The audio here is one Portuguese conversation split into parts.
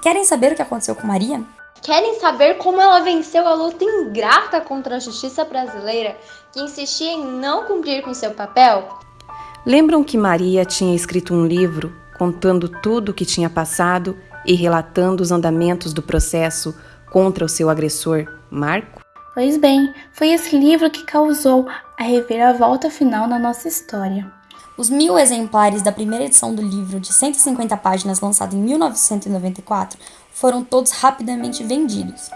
Querem saber o que aconteceu com Maria? Querem saber como ela venceu a luta ingrata contra a justiça brasileira, que insistia em não cumprir com seu papel? Lembram que Maria tinha escrito um livro contando tudo o que tinha passado e relatando os andamentos do processo contra o seu agressor, Marco? Pois bem, foi esse livro que causou a reviravolta final na nossa história. Os mil exemplares da primeira edição do livro, de 150 páginas, lançado em 1994, foram todos rapidamente vendidos.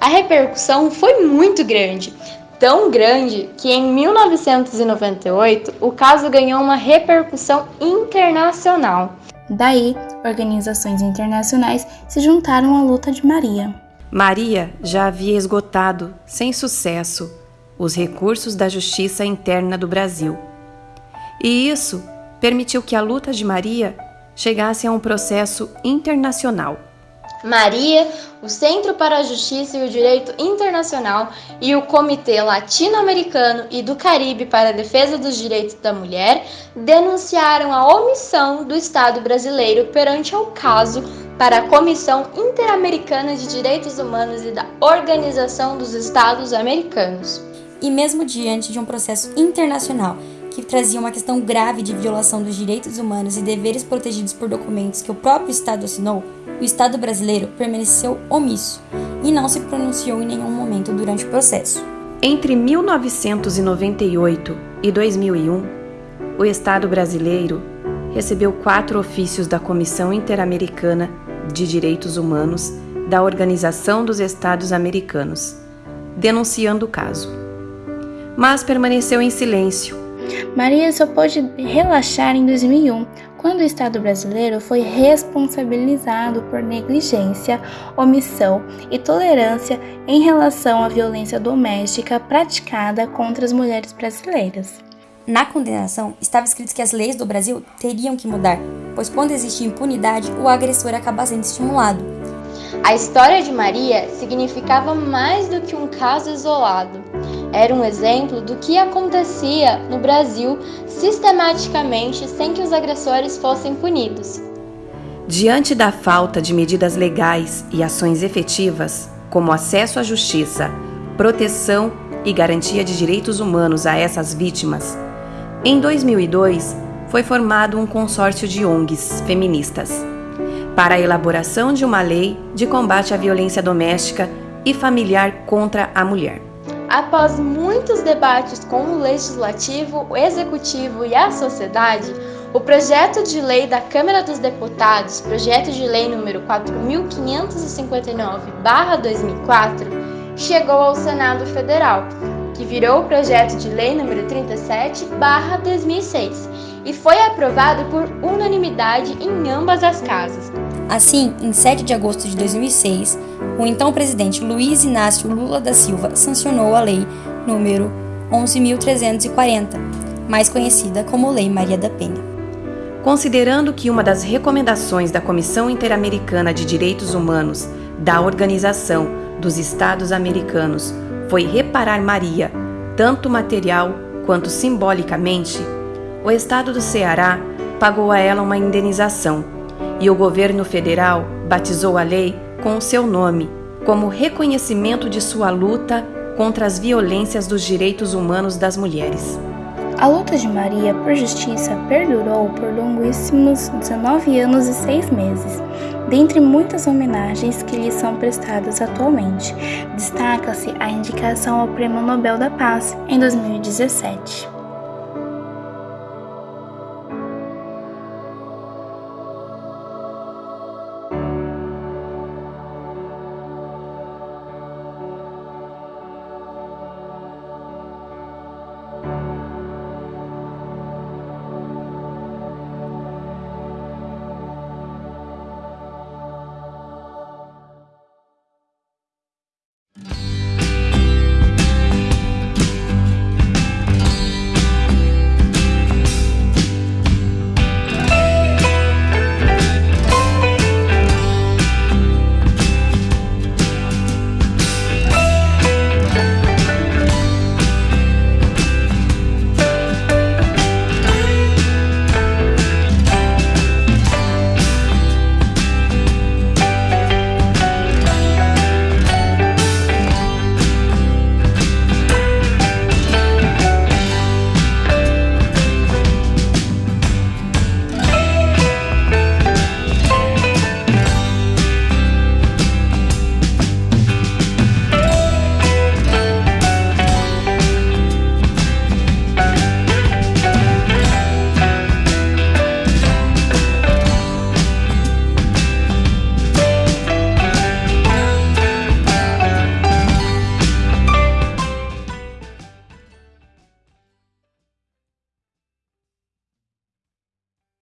A repercussão foi muito grande, tão grande que em 1998 o caso ganhou uma repercussão internacional. Daí, organizações internacionais se juntaram à luta de Maria. Maria já havia esgotado, sem sucesso, os recursos da justiça interna do Brasil e isso permitiu que a luta de Maria chegasse a um processo internacional. Maria, o Centro para a Justiça e o Direito Internacional e o Comitê Latino-Americano e do Caribe para a Defesa dos Direitos da Mulher denunciaram a omissão do Estado brasileiro perante o caso para a Comissão Interamericana de Direitos Humanos e da Organização dos Estados Americanos. E mesmo diante de um processo internacional que trazia uma questão grave de violação dos direitos humanos e deveres protegidos por documentos que o próprio Estado assinou, o Estado brasileiro permaneceu omisso e não se pronunciou em nenhum momento durante o processo. Entre 1998 e 2001, o Estado brasileiro recebeu quatro ofícios da Comissão Interamericana de Direitos Humanos da Organização dos Estados Americanos, denunciando o caso. Mas permaneceu em silêncio Maria só pôde relaxar em 2001, quando o Estado brasileiro foi responsabilizado por negligência, omissão e tolerância em relação à violência doméstica praticada contra as mulheres brasileiras. Na condenação, estava escrito que as leis do Brasil teriam que mudar, pois quando existe impunidade, o agressor acaba sendo estimulado. A história de Maria significava mais do que um caso isolado era um exemplo do que acontecia no Brasil sistematicamente sem que os agressores fossem punidos. Diante da falta de medidas legais e ações efetivas, como acesso à justiça, proteção e garantia de direitos humanos a essas vítimas, em 2002 foi formado um consórcio de ONGs feministas para a elaboração de uma lei de combate à violência doméstica e familiar contra a mulher. Após muitos debates com o Legislativo, o Executivo e a sociedade, o projeto de lei da Câmara dos Deputados, projeto de lei número 4559/2004, chegou ao Senado Federal, que virou o projeto de lei número 37/2006 e foi aprovado por unanimidade em ambas as casas. Assim, em 7 de agosto de 2006, o então presidente Luiz Inácio Lula da Silva sancionou a lei número 11.340, mais conhecida como Lei Maria da Penha. Considerando que uma das recomendações da Comissão Interamericana de Direitos Humanos da Organização dos Estados Americanos foi reparar Maria, tanto material quanto simbolicamente, o Estado do Ceará pagou a ela uma indenização e o governo federal batizou a lei com o seu nome, como reconhecimento de sua luta contra as violências dos direitos humanos das mulheres. A luta de Maria por justiça perdurou por longuíssimos 19 anos e 6 meses. Dentre muitas homenagens que lhe são prestadas atualmente, destaca-se a indicação ao Prêmio Nobel da Paz em 2017.